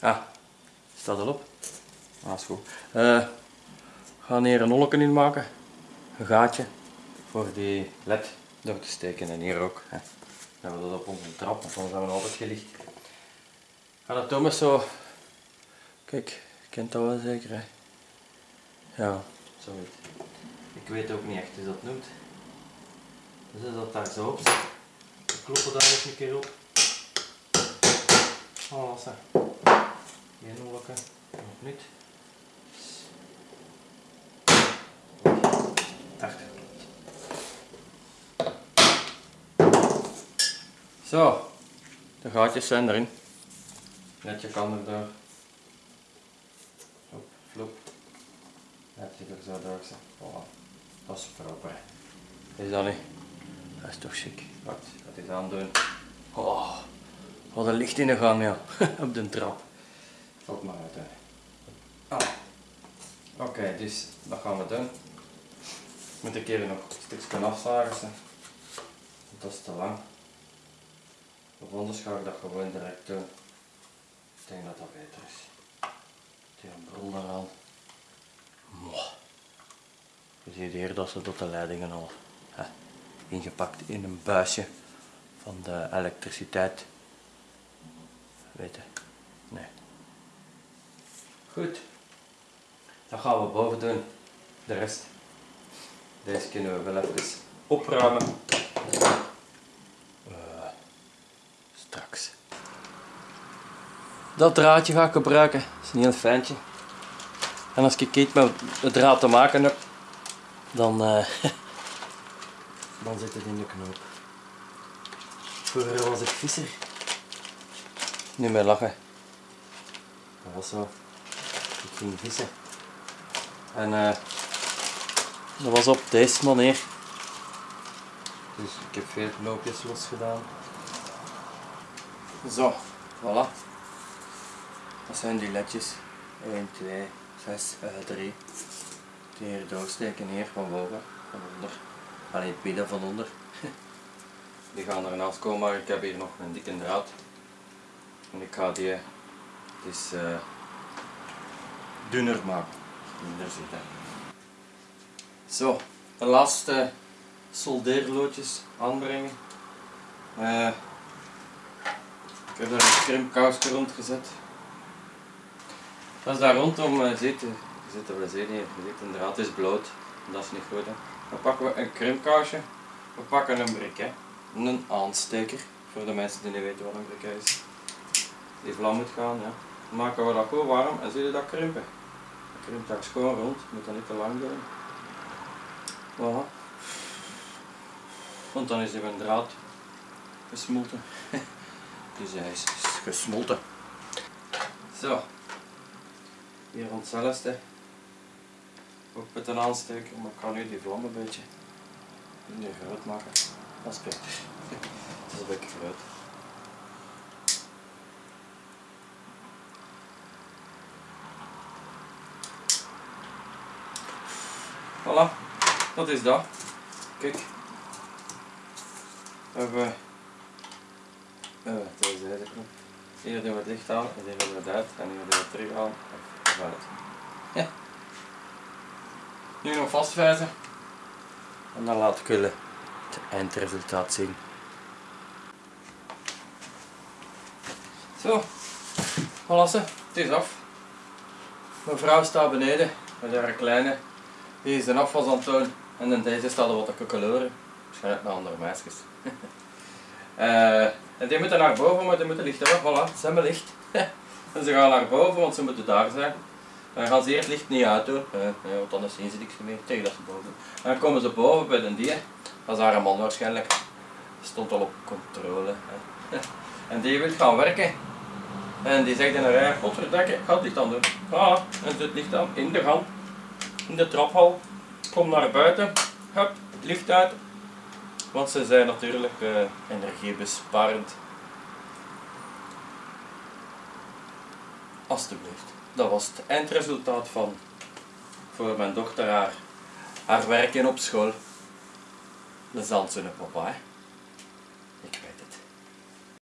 Ah, staat al op? Ah, is goed. Eh, we gaan hier een holletje in maken. Een gaatje voor die led door te steken en hier ook. Hè. Dan hebben we dat op onze trap, want dan zijn we altijd gelicht. Ga dat met zo... Kijk, kent dat wel zeker hè? Ja, zoiets. Ik weet ook niet echt hoe dat noemt. Dus als dat daar zo op we kloppen daar eens een keer op. Oh, holletje, nog niet. Daar. Zo, de gaatjes zijn erin. Netje kan er door. Flop, flop. Netje er zo door. Voilà. Dat is proper. Is dat niet? Dat is toch chic. Wacht, ik ga dit aandoen. Oh, wat een licht in de gang, ja. Op de trap. Valt maar uit. Ah. Oké, dus dat gaan we doen. Moet ik even nog een stukje afzagen. Dat is te lang. Of anders ga ik dat gewoon direct doen. Ik denk dat dat beter is. Die brol eraan. Mwah. Je ziet hier dat ze tot de leidingen al hè, ingepakt in een buisje van de elektriciteit. Weet je? Nee. Goed. Dan gaan we boven doen. De rest. Deze kunnen we wel even opruimen. Eh, straks. Dat draadje ga ik gebruiken. Dat is een heel fijntje. En als ik iets met het draad te maken heb, dan, eh, dan zit het in de knoop. Vroeger was ik visser. Niet meer lachen. Dat was zo. Ik ging vissen. En eh, dat was op deze manier. Dus ik heb veel knoopjes los gedaan. Zo, voilà. Dat zijn die ledjes. 1, 2, 6, uh, 3. Die hier doorsteken hier van boven, van onder. Alleen het midden van onder. Die gaan ernaast komen, maar ik heb hier nog een dikke draad. En ik ga die dus, eh, dunner maken. Minder zitten. Zo, de laatste soldeerloodjes aanbrengen. Eh, ik heb daar een krimpkousje rond gezet. Dat is daar rondom uh, zitten. Je ziet er wel zin hier. Je ziet, de draad is bloot. Dat is niet goed. Hè. Dan pakken we een krimpkousje. We pakken een briquet. Een aansteker. Voor de mensen die niet weten wat een briquet is. Die vlam moet gaan. Ja. Maken we dat goed warm en zie je dat krimpen. Dat krimpt daar schoon rond. Moet dat niet te lang doen. Want dan is die een draad gesmolten. dus hij is gesmolten. Zo. Hier rond hetzelfde. Ook met een aansteker, maar ik ga nu die vlam een beetje groot maken. Dat is beter. Dat is een beetje groot. Voilà, dat is dat. Kijk. We hebben uh, deze zijde knop. Hier doen we het licht aan en hier doen we het uit en hier doen we het terug aan of uit. Ja. Nu nog vastvijzen en dan laat ik jullie het eindresultaat zien. Zo, voilà ze, het is af. Mijn vrouw staat beneden met haar kleine. Die is een afwas aan het doen en in deze staat er wat koekeloren. Waarschijnlijk met andere meisjes. en die moeten naar boven, maar die moeten licht hebben. Voilà, ze hebben licht. en ze gaan naar boven, want ze moeten daar zijn. Dan gaan ze hier het licht niet uitdoen, uh, want anders zien ze niks meer tegen dat ze boven En dan komen ze boven bij de die. Dat is haar man waarschijnlijk. Stond al op controle. En die wil gaan werken. En die zegt in een rij, godverdikke, ik ga het licht aan doen. Ah, en het licht aan in de gang, in de traphal. Kom naar buiten, hup, licht uit. Want ze zijn natuurlijk uh, energiebesparend. Alsjeblieft. Dat was het eindresultaat van voor mijn dochter haar, haar werken op school. De zand papa.